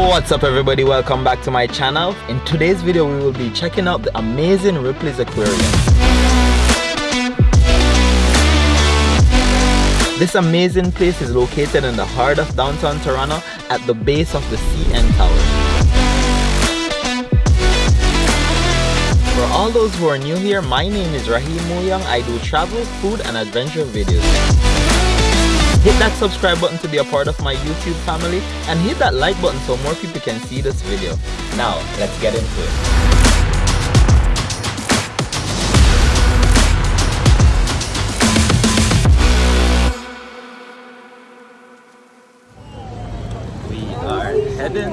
What's up everybody, welcome back to my channel. In today's video we will be checking out the amazing Ripley's Aquarium. This amazing place is located in the heart of downtown Toronto at the base of the CN Tower. For all those who are new here, my name is Rahim Moyoung. I do travel, food and adventure videos. Hit that subscribe button to be a part of my YouTube family and hit that like button so more people can see this video. Now, let's get into it. We are heading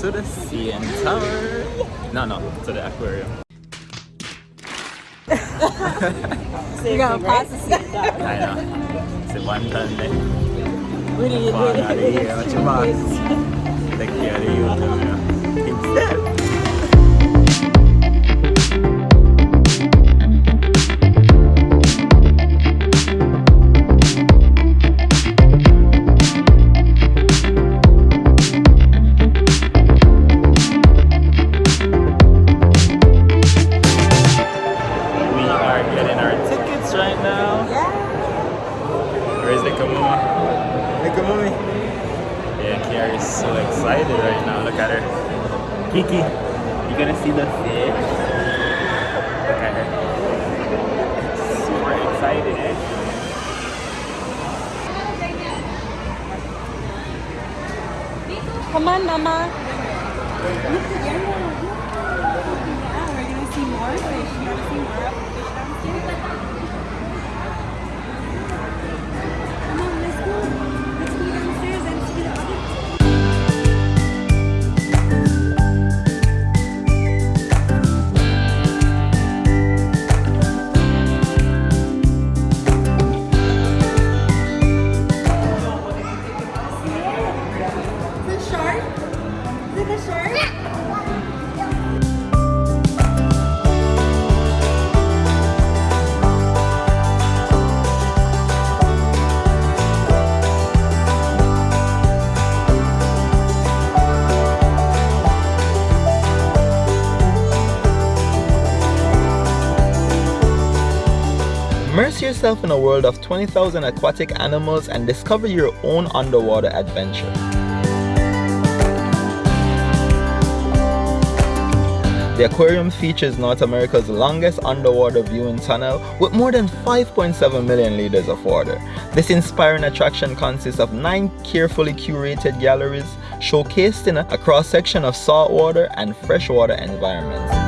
to the CN Tower. No, no, to the aquarium. You're gonna pass the seat I know. De What do you do? macam mas. Take care of you. Instead. We Where's the Kamuma? The Kamumi. Yeah, Kiara is so excited right now. Look at her. Kiki, you gonna see the fish? Look at her. Super excited, eh? Come on, Mama. Immerse yourself in a world of 20,000 aquatic animals and discover your own underwater adventure. The aquarium features North America's longest underwater viewing tunnel with more than 5.7 million liters of water. This inspiring attraction consists of nine carefully curated galleries showcased in a, cross-section of saltwater and freshwater environments.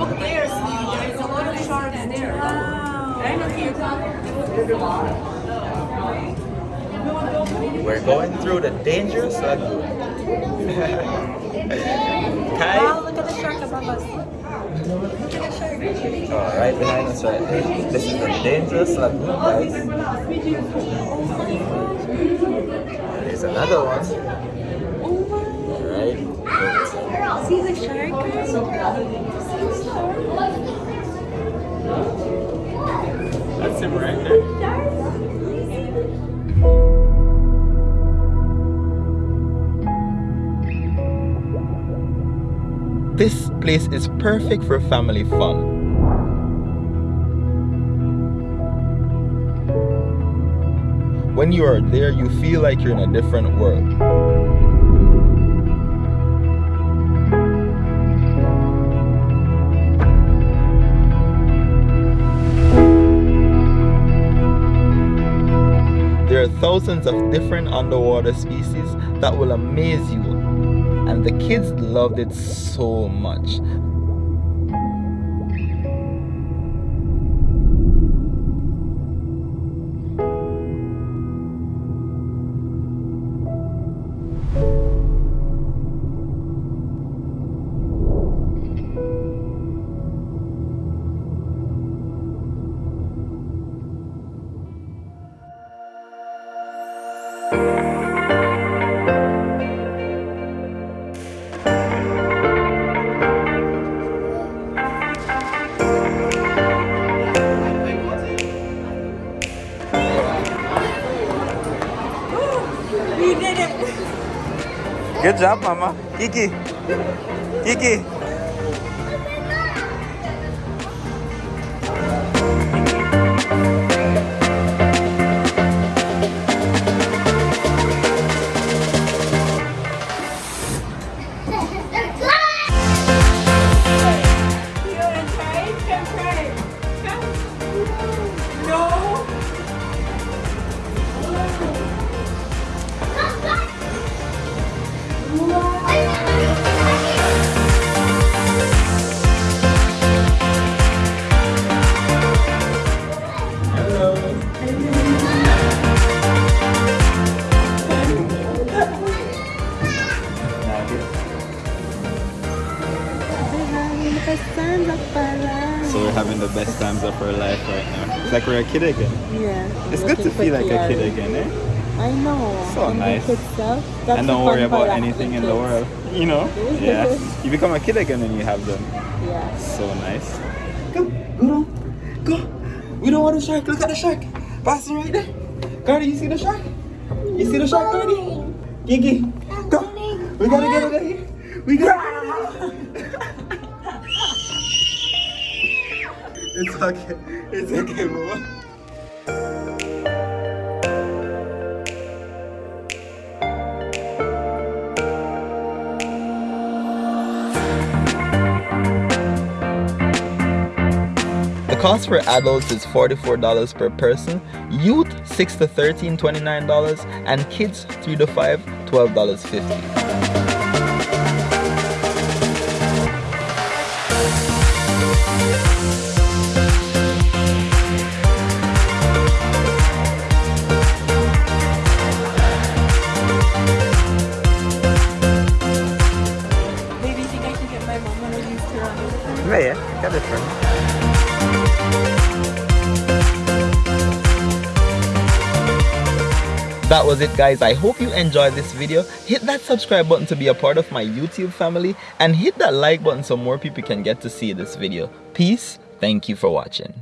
Go there. There's a lot of sharks there. Wow. We're going through the dangerous uh, lagoon. Kai? Wow, look at the shark above us. Look at the shark. Oh, right behind us right here. This is the dangerous uh, lagoon, guys. There's another one. See the shark. That's him right there. This place is perfect for family fun. When you are there, you feel like you're in a different world. There are thousands of different underwater species that will amaze you, and the kids loved it so much. Good job, Mama. Kiki. Kiki. So we're having the best times of our life right now. It's like we're a kid again. Yeah. It's good to feel like a kid again, eh? I know. So And nice. kid stuff, that's and don't worry about anything in having the world. You know? Yeah. You become a kid again and you have them. Yeah. So nice. Go, go down. Go. We don't want the shark. Look at the shark. Passing right there. Cardi, you see the shark? You see the shark, Cardi? Kiki, go. We gotta get over here. We gotta. it's okay. It's okay, mama. Cost for adults is $44 per person, youth 6 to 13 $29, and kids 3 to 5 $12.50. Maybe you think I can get my mom one of these to run? Yeah, yeah, got it friend. That was it guys, I hope you enjoyed this video. Hit that subscribe button to be a part of my YouTube family and hit that like button so more people can get to see this video. Peace, thank you for watching.